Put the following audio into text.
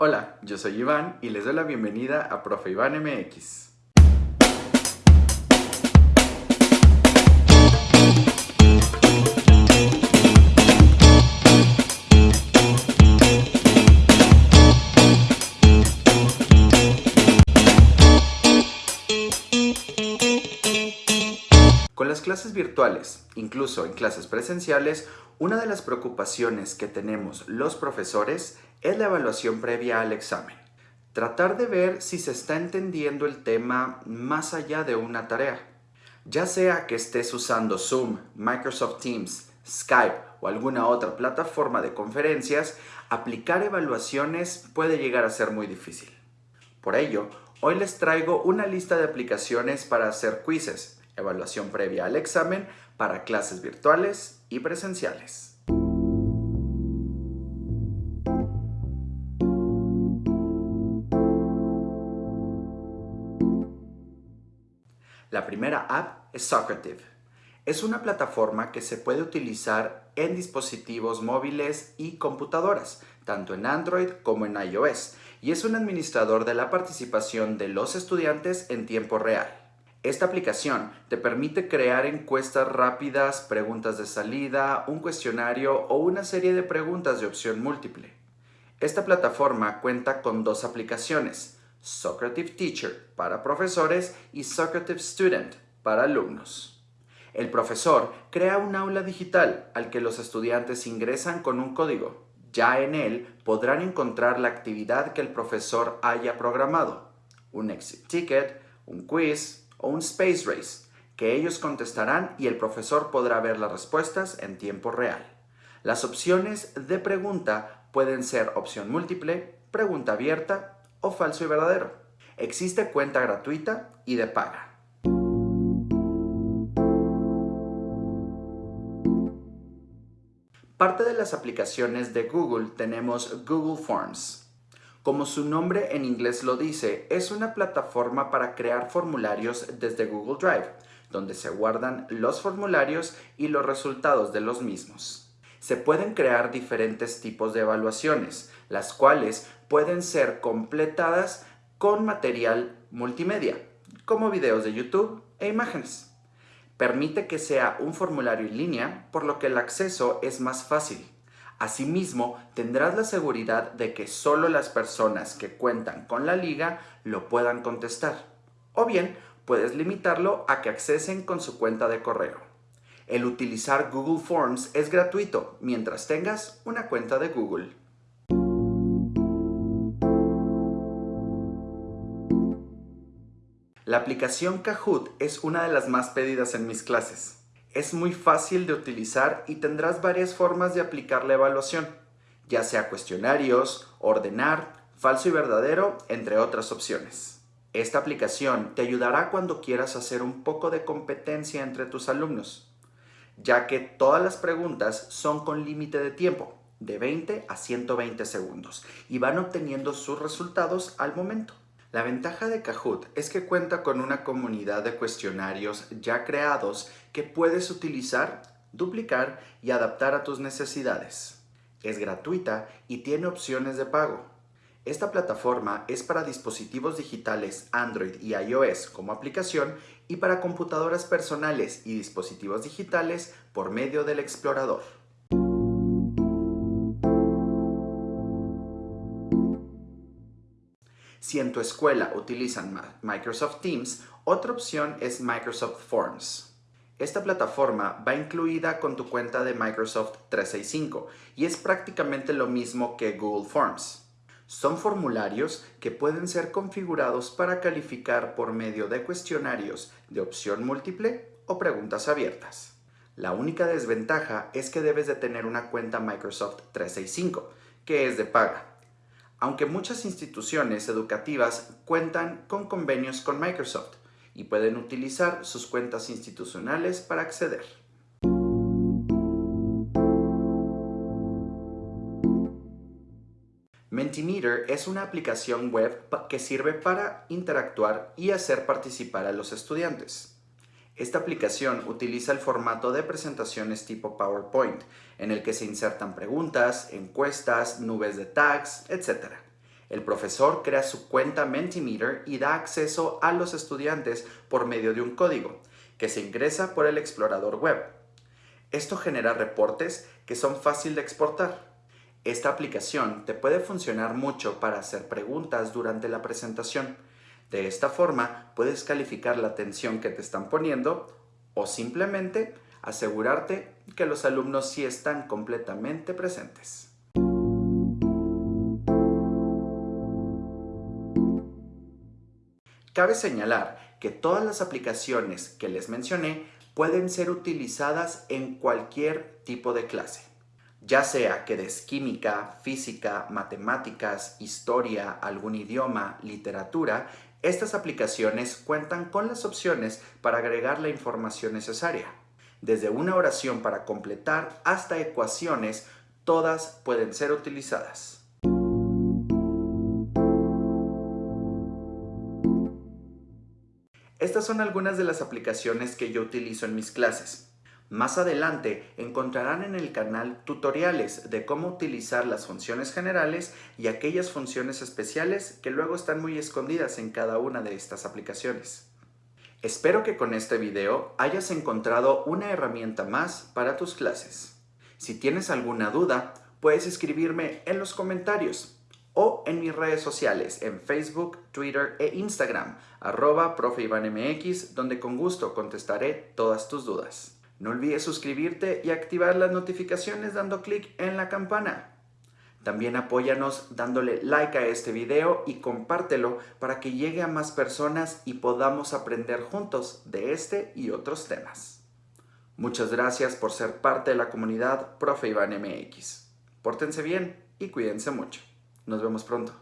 Hola, yo soy Iván y les doy la bienvenida a Profe Iván MX. Con las clases virtuales, incluso en clases presenciales, una de las preocupaciones que tenemos los profesores es la evaluación previa al examen. Tratar de ver si se está entendiendo el tema más allá de una tarea. Ya sea que estés usando Zoom, Microsoft Teams, Skype o alguna otra plataforma de conferencias, aplicar evaluaciones puede llegar a ser muy difícil. Por ello, hoy les traigo una lista de aplicaciones para hacer quizzes evaluación previa al examen para clases virtuales y presenciales. Primera app es Socrative. Es una plataforma que se puede utilizar en dispositivos móviles y computadoras, tanto en Android como en iOS, y es un administrador de la participación de los estudiantes en tiempo real. Esta aplicación te permite crear encuestas rápidas, preguntas de salida, un cuestionario o una serie de preguntas de opción múltiple. Esta plataforma cuenta con dos aplicaciones, Socrative Teacher para profesores y Socrative Student para alumnos. El profesor crea un aula digital al que los estudiantes ingresan con un código. Ya en él podrán encontrar la actividad que el profesor haya programado, un exit ticket, un quiz, o un Space Race, que ellos contestarán y el profesor podrá ver las respuestas en tiempo real. Las opciones de pregunta pueden ser opción múltiple, pregunta abierta o falso y verdadero. Existe cuenta gratuita y de paga. Parte de las aplicaciones de Google tenemos Google Forms. Como su nombre en inglés lo dice, es una plataforma para crear formularios desde Google Drive, donde se guardan los formularios y los resultados de los mismos. Se pueden crear diferentes tipos de evaluaciones, las cuales pueden ser completadas con material multimedia, como videos de YouTube e imágenes. Permite que sea un formulario en línea, por lo que el acceso es más fácil. Asimismo, tendrás la seguridad de que solo las personas que cuentan con la liga lo puedan contestar. O bien, puedes limitarlo a que accesen con su cuenta de correo. El utilizar Google Forms es gratuito mientras tengas una cuenta de Google. La aplicación Kahoot es una de las más pedidas en mis clases. Es muy fácil de utilizar y tendrás varias formas de aplicar la evaluación, ya sea cuestionarios, ordenar, falso y verdadero, entre otras opciones. Esta aplicación te ayudará cuando quieras hacer un poco de competencia entre tus alumnos, ya que todas las preguntas son con límite de tiempo, de 20 a 120 segundos, y van obteniendo sus resultados al momento. La ventaja de Kahoot es que cuenta con una comunidad de cuestionarios ya creados que puedes utilizar, duplicar y adaptar a tus necesidades. Es gratuita y tiene opciones de pago. Esta plataforma es para dispositivos digitales Android y iOS como aplicación y para computadoras personales y dispositivos digitales por medio del explorador. Si en tu escuela utilizan Microsoft Teams, otra opción es Microsoft Forms. Esta plataforma va incluida con tu cuenta de Microsoft 365 y es prácticamente lo mismo que Google Forms. Son formularios que pueden ser configurados para calificar por medio de cuestionarios de opción múltiple o preguntas abiertas. La única desventaja es que debes de tener una cuenta Microsoft 365, que es de paga aunque muchas instituciones educativas cuentan con convenios con Microsoft y pueden utilizar sus cuentas institucionales para acceder. Mentimeter es una aplicación web que sirve para interactuar y hacer participar a los estudiantes. Esta aplicación utiliza el formato de presentaciones tipo PowerPoint, en el que se insertan preguntas, encuestas, nubes de tags, etc. El profesor crea su cuenta Mentimeter y da acceso a los estudiantes por medio de un código que se ingresa por el explorador web. Esto genera reportes que son fácil de exportar. Esta aplicación te puede funcionar mucho para hacer preguntas durante la presentación. De esta forma puedes calificar la atención que te están poniendo o simplemente asegurarte que los alumnos sí están completamente presentes. Cabe señalar que todas las aplicaciones que les mencioné pueden ser utilizadas en cualquier tipo de clase, ya sea que des química, física, matemáticas, historia, algún idioma, literatura, estas aplicaciones cuentan con las opciones para agregar la información necesaria. Desde una oración para completar hasta ecuaciones, todas pueden ser utilizadas. Estas son algunas de las aplicaciones que yo utilizo en mis clases. Más adelante encontrarán en el canal tutoriales de cómo utilizar las funciones generales y aquellas funciones especiales que luego están muy escondidas en cada una de estas aplicaciones. Espero que con este video hayas encontrado una herramienta más para tus clases. Si tienes alguna duda, puedes escribirme en los comentarios o en mis redes sociales en Facebook, Twitter e Instagram, arroba donde con gusto contestaré todas tus dudas. No olvides suscribirte y activar las notificaciones dando clic en la campana. También apóyanos dándole like a este video y compártelo para que llegue a más personas y podamos aprender juntos de este y otros temas. Muchas gracias por ser parte de la comunidad Profe Iván MX. Pórtense bien y cuídense mucho. Nos vemos pronto.